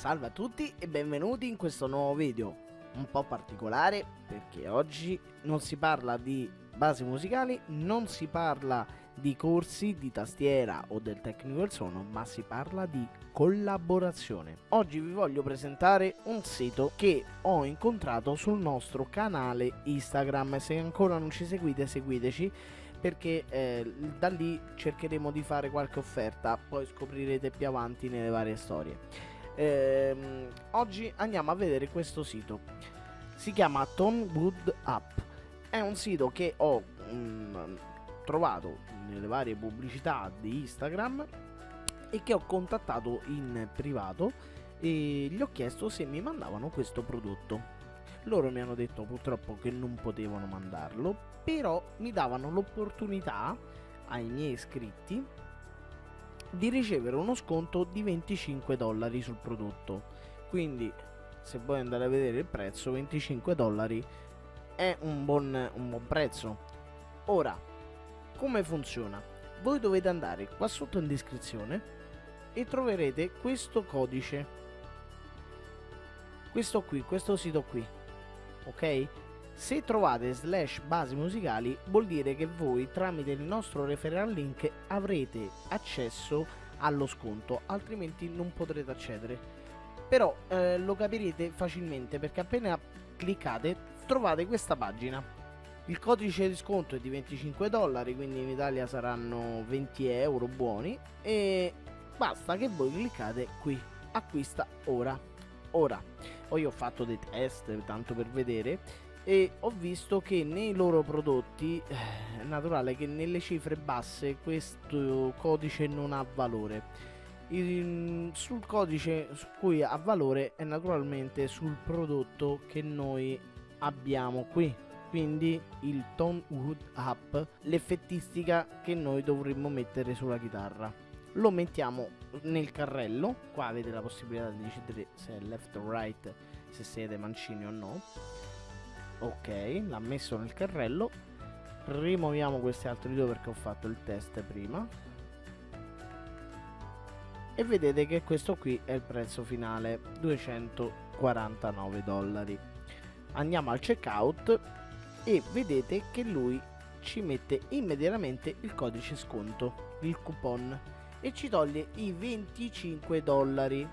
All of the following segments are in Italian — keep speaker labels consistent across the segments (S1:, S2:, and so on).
S1: Salve a tutti e benvenuti in questo nuovo video un po' particolare perché oggi non si parla di basi musicali, non si parla di corsi di tastiera o del technical suono, ma si parla di collaborazione. Oggi vi voglio presentare un sito che ho incontrato sul nostro canale Instagram. Se ancora non ci seguite, seguiteci perché eh, da lì cercheremo di fare qualche offerta, poi scoprirete più avanti nelle varie storie. Ehm, oggi andiamo a vedere questo sito. Si chiama Tonewood App. È un sito che ho mh, mm, trovato nelle varie pubblicità di Instagram e che ho contattato in privato e gli ho chiesto se mi mandavano questo prodotto. Loro mi hanno detto purtroppo che non potevano mandarlo, però mi davano l'opportunità ai miei iscritti di ricevere uno sconto di 25 dollari sul prodotto. Quindi se vuoi andare a vedere il prezzo, 25 dollari è un buon, un buon prezzo. Ora, come funziona? Voi dovete andare qua sotto in descrizione e troverete questo codice. Questo qui, questo sito qui. Ok? Se trovate slash basi musicali vuol dire che voi tramite il nostro referral link avrete accesso allo sconto, altrimenti non potrete accedere. Però eh, lo capirete facilmente perché appena cliccate trovate questa pagina. Il codice di sconto è di 25 dollari, quindi in Italia saranno 20 euro buoni e basta che voi cliccate qui, acquista ora. Ora, poi ho fatto dei test tanto per vedere e ho visto che nei loro prodotti eh, è naturale che nelle cifre basse questo codice non ha valore. Il, sul codice su cui ha valore è naturalmente sul prodotto che noi abbiamo qui. Quindi il Tone Wood Up l'effettistica che noi dovremmo mettere sulla chitarra. Lo mettiamo nel carrello. Qua avete la possibilità di decidere se è left o right se siete mancini o no ok l'ha messo nel carrello. Rimuoviamo questi altri due perché ho fatto il test prima. E vedete che questo qui è il prezzo finale 249 dollari. Andiamo al checkout e vedete che lui ci mette immediatamente il codice sconto il coupon e ci toglie i 25 dollari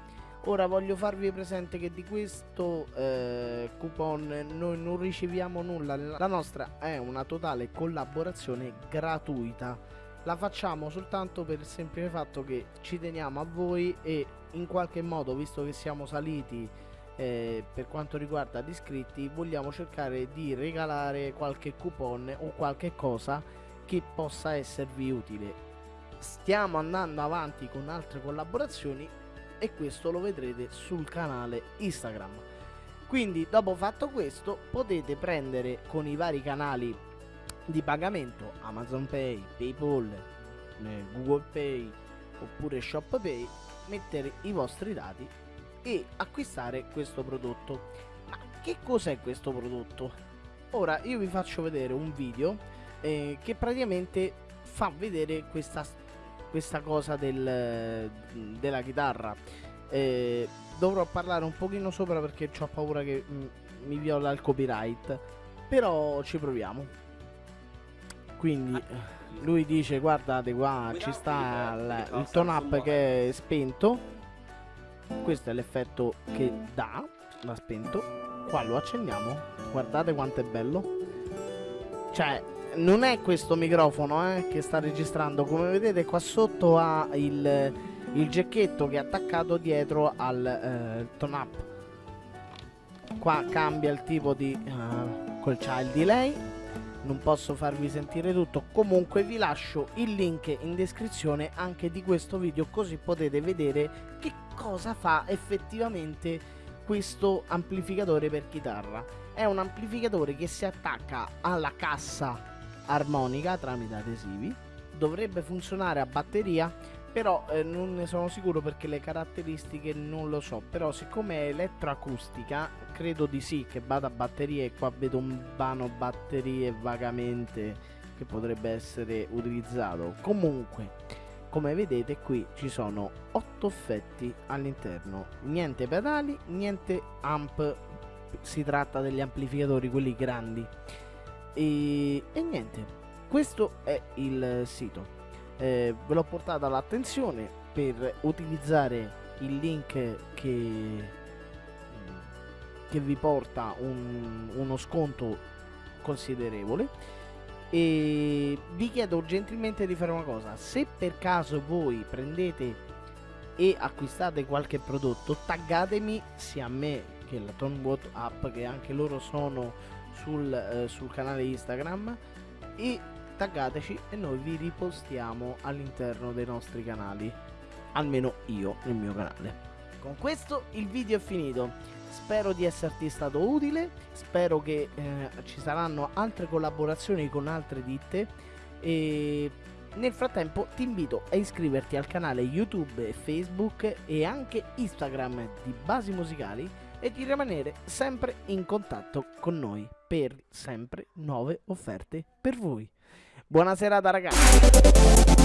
S1: Ora voglio farvi presente che di questo eh, coupon noi non riceviamo nulla, la nostra è una totale collaborazione gratuita. La facciamo soltanto per il semplice fatto che ci teniamo a voi e in qualche modo, visto che siamo saliti eh, per quanto riguarda gli iscritti, vogliamo cercare di regalare qualche coupon o qualche cosa che possa esservi utile. Stiamo andando avanti con altre collaborazioni e questo lo vedrete sul canale Instagram. Quindi dopo fatto questo potete prendere con i vari canali di pagamento Amazon Pay, Paypal, eh, Google Pay oppure ShopPay, mettere i vostri dati e acquistare questo prodotto. Ma che cos'è questo prodotto? Ora io vi faccio vedere un video eh, che praticamente fa vedere questa questa cosa del, della chitarra. Eh, dovrò parlare un pochino sopra perché ho paura che m, mi viola il copyright. Però ci proviamo. Quindi lui dice guardate qua ci sta il, il tone up che è spento. Questo è l'effetto che dà. L'ha spento. Qua lo accendiamo. Guardate quanto è bello. Cioè non è questo microfono eh, che sta registrando. Come vedete qua sotto ha il, il gecchetto che è attaccato dietro al eh, tone up. Qua cambia il tipo di uh, col c'ha il delay. Non posso farvi sentire tutto. Comunque vi lascio il link in descrizione anche di questo video così potete vedere che cosa fa effettivamente questo amplificatore per chitarra. È un amplificatore che si attacca alla cassa armonica tramite adesivi. Dovrebbe funzionare a batteria però eh, non ne sono sicuro perché le caratteristiche non lo so. Però siccome è elettroacustica credo di sì che vada a batteria e qua vedo un vano batterie vagamente che potrebbe essere utilizzato. Comunque come vedete qui ci sono 8 effetti all'interno. Niente pedali niente amp. Si tratta degli amplificatori quelli grandi e, e niente questo è il sito. Eh, ve l'ho portato all'attenzione per utilizzare il link che, che vi porta un, uno sconto considerevole. E vi chiedo gentilmente di fare una cosa. Se per caso voi prendete e acquistate qualche prodotto taggatemi sia a me che la Tonbot app che anche loro sono sul, eh, sul canale Instagram e taggateci e noi vi ripostiamo all'interno dei nostri canali almeno io nel mio canale. Con questo il video è finito. Spero di esserti stato utile spero che eh, ci saranno altre collaborazioni con altre ditte e nel frattempo ti invito a iscriverti al canale youtube facebook e anche instagram di basi musicali e di rimanere sempre in contatto con noi per sempre nuove offerte per voi. Buona serata ragazzi!